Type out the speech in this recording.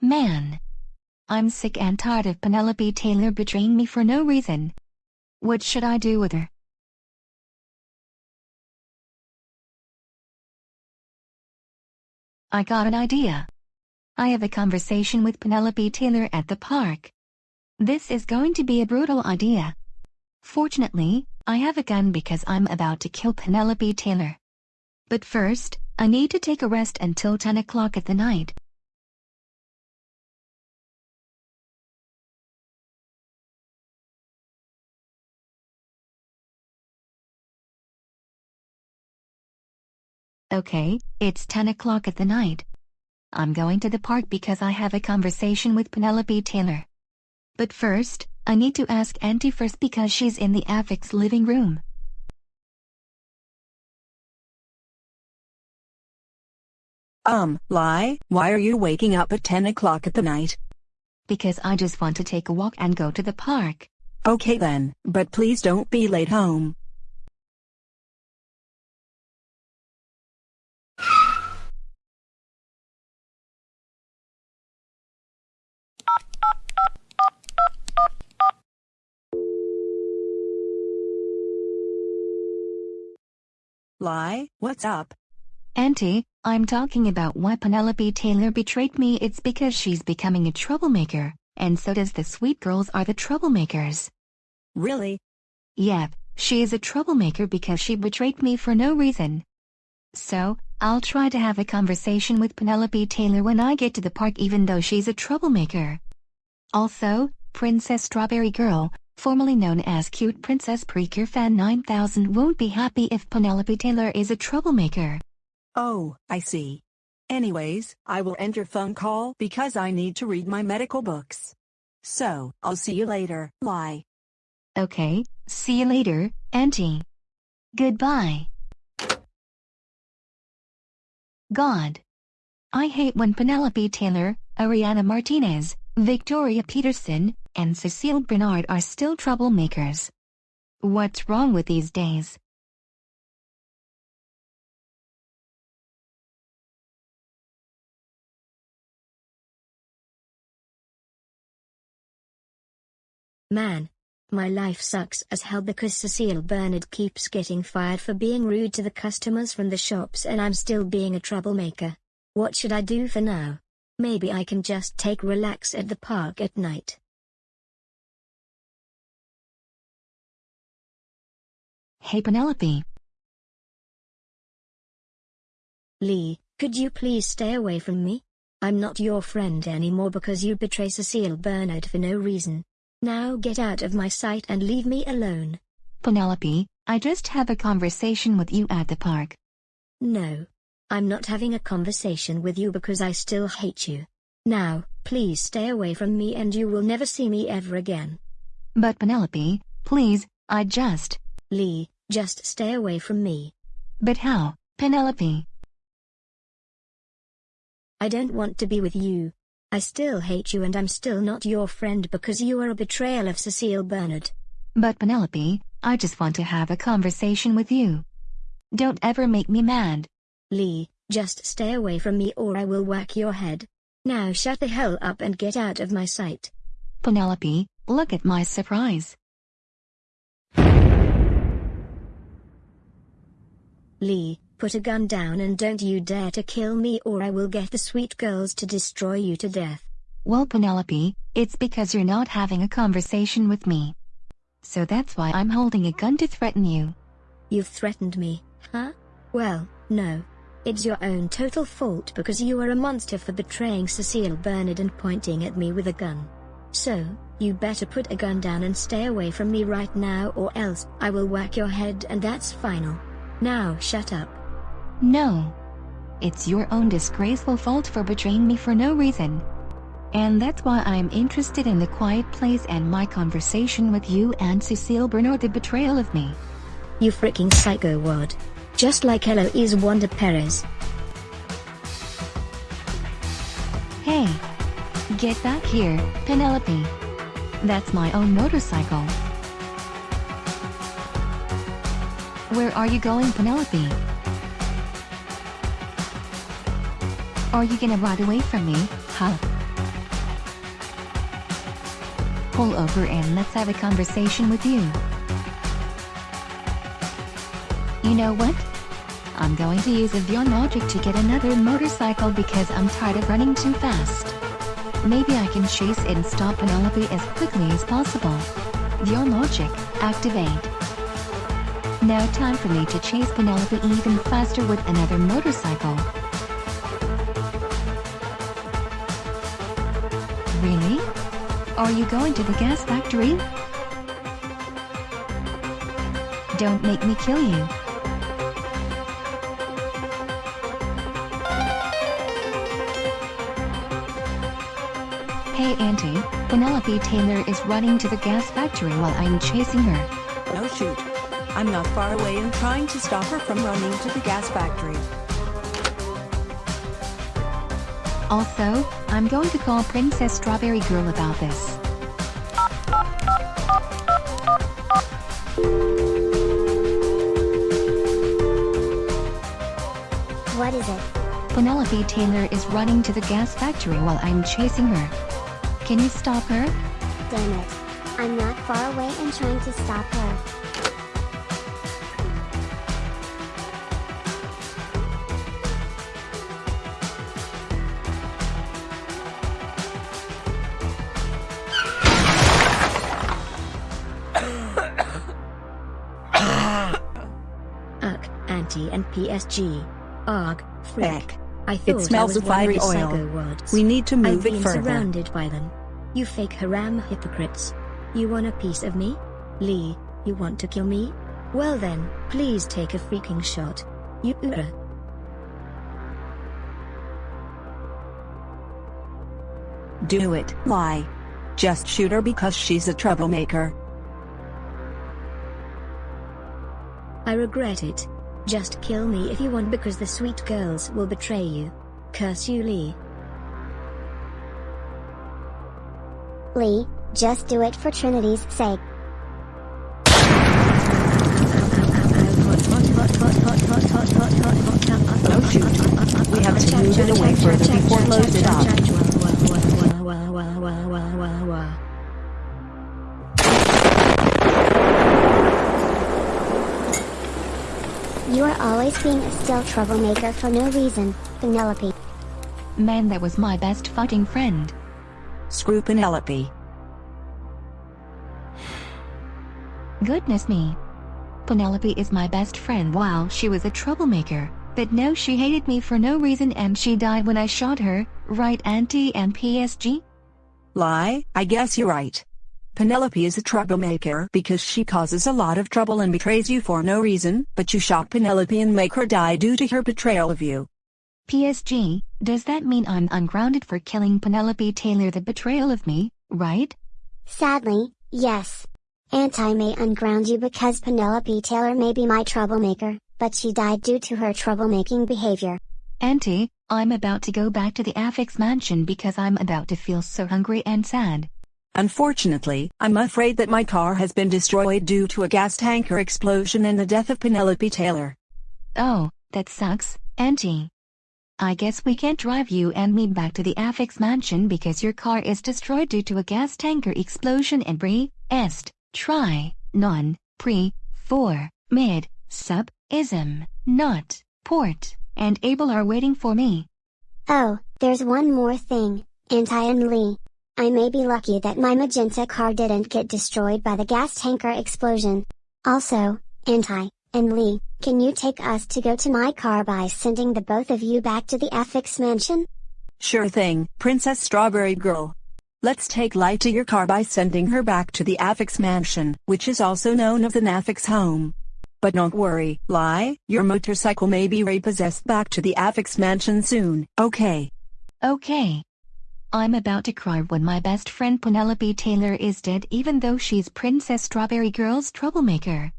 Man. I'm sick and tired of Penelope Taylor betraying me for no reason. What should I do with her? I got an idea. I have a conversation with Penelope Taylor at the park. This is going to be a brutal idea. Fortunately, I have a gun because I'm about to kill Penelope Taylor. But first, I need to take a rest until 10 o'clock at the night. Okay, it's 10 o'clock at the night. I'm going to the park because I have a conversation with Penelope Taylor. But first, I need to ask Auntie first because she's in the Affix living room. Um, lie, why are you waking up at 10 o'clock at the night? Because I just want to take a walk and go to the park. Okay then, but please don't be late home. Lie, what's up? Auntie, I'm talking about why Penelope Taylor betrayed me it's because she's becoming a troublemaker, and so does the sweet girls are the troublemakers. Really? Yep, she is a troublemaker because she betrayed me for no reason. So, I'll try to have a conversation with Penelope Taylor when I get to the park even though she's a troublemaker. Also, Princess Strawberry Girl, formerly known as Cute Princess Precure Fan 9000 won't be happy if Penelope Taylor is a troublemaker. Oh, I see. Anyways, I will end your phone call because I need to read my medical books. So, I'll see you later, lie. Okay, see you later, Auntie. Goodbye. God. I hate when Penelope Taylor, Ariana Martinez, Victoria Peterson, and Cecile Bernard are still troublemakers. What's wrong with these days? Man. My life sucks as hell because Cecile Bernard keeps getting fired for being rude to the customers from the shops and I'm still being a troublemaker. What should I do for now? Maybe I can just take relax at the park at night. Hey Penelope. Lee, could you please stay away from me? I'm not your friend anymore because you betray Cecile Bernard for no reason. Now get out of my sight and leave me alone. Penelope, I just have a conversation with you at the park. No. I'm not having a conversation with you because I still hate you. Now, please stay away from me and you will never see me ever again. But Penelope, please, I just... Lee, just stay away from me. But how, Penelope? I don't want to be with you. I still hate you and I'm still not your friend because you are a betrayal of Cecile Bernard. But Penelope, I just want to have a conversation with you. Don't ever make me mad. Lee, just stay away from me or I will whack your head. Now shut the hell up and get out of my sight. Penelope, look at my surprise. Lee, put a gun down and don't you dare to kill me or I will get the sweet girls to destroy you to death. Well Penelope, it's because you're not having a conversation with me. So that's why I'm holding a gun to threaten you. You've threatened me, huh? Well, no. It's your own total fault because you are a monster for betraying Cecile Bernard and pointing at me with a gun. So, you better put a gun down and stay away from me right now or else I will whack your head and that's final. Now shut up. No. It's your own disgraceful fault for betraying me for no reason. And that's why I'm interested in the quiet place and my conversation with you and Cecile Bernard the betrayal of me. You freaking psycho wad. Just like Eloise Wanda Perez. Hey. Get back here, Penelope. That's my own motorcycle. Where are you going, Penelope? Are you gonna ride away from me, huh? pull over and let's have a conversation with you. You know what? I'm going to use Avion Logic to get another motorcycle because I'm tired of running too fast. Maybe I can chase and stop Penelope as quickly as possible. Your logic, activate. Now time for me to chase Penelope even faster with another motorcycle. Really? Are you going to the gas factory? Don't make me kill you. Hey Auntie, Penelope Taylor is running to the gas factory while I'm chasing her. Oh shoot. I'm not far away and trying to stop her from running to the gas factory. Also, I'm going to call Princess Strawberry Girl about this. What is it? Penelope Taylor is running to the gas factory while I'm chasing her. Can you stop her? Damn it. I'm not far away and trying to stop her. Ugh, Auntie and PSG. Arg, frick. I thought I smells of fiery oil. We need to move I've move it further. surrounded by them. You fake haram hypocrites. You want a piece of me? Lee, you want to kill me? Well then, please take a freaking shot. You ura. Do it. Lie. Just shoot her because she's a troublemaker. I regret it. Just kill me if you want because the sweet girls will betray you. Curse you Lee. Lee, just do it for Trinity's sake. Still troublemaker for no reason, Penelope. Man that was my best fighting friend. Screw Penelope. Goodness me. Penelope is my best friend while she was a troublemaker, but no she hated me for no reason and she died when I shot her, right Auntie and PSG? Lie, I guess you're right. Penelope is a troublemaker because she causes a lot of trouble and betrays you for no reason, but you shot Penelope and make her die due to her betrayal of you. PSG, does that mean I'm ungrounded for killing Penelope Taylor the betrayal of me, right? Sadly, yes. Auntie may unground you because Penelope Taylor may be my troublemaker, but she died due to her troublemaking behavior. Auntie, I'm about to go back to the Affix mansion because I'm about to feel so hungry and sad. Unfortunately, I'm afraid that my car has been destroyed due to a gas tanker explosion and the death of Penelope Taylor. Oh, that sucks, Auntie. I guess we can't drive you and me back to the Affix mansion because your car is destroyed due to a gas tanker explosion and pre, est, try, non, pre, for, mid, sub, ism, not, port, and able are waiting for me. Oh, there's one more thing, Auntie and Lee. I may be lucky that my magenta car didn't get destroyed by the gas tanker explosion. Also, Auntie, and Lee, can you take us to go to my car by sending the both of you back to the Affix mansion? Sure thing, Princess Strawberry Girl. Let's take Light to your car by sending her back to the Affix mansion, which is also known as the Nafix home. But don't worry, Lie, your motorcycle may be repossessed back to the Affix mansion soon, okay? Okay. I'm about to cry when my best friend Penelope Taylor is dead even though she's Princess Strawberry Girl's troublemaker.